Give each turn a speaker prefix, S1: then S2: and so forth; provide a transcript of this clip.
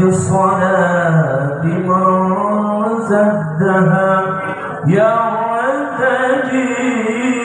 S1: بالصلاة من زدها. يوم تجيب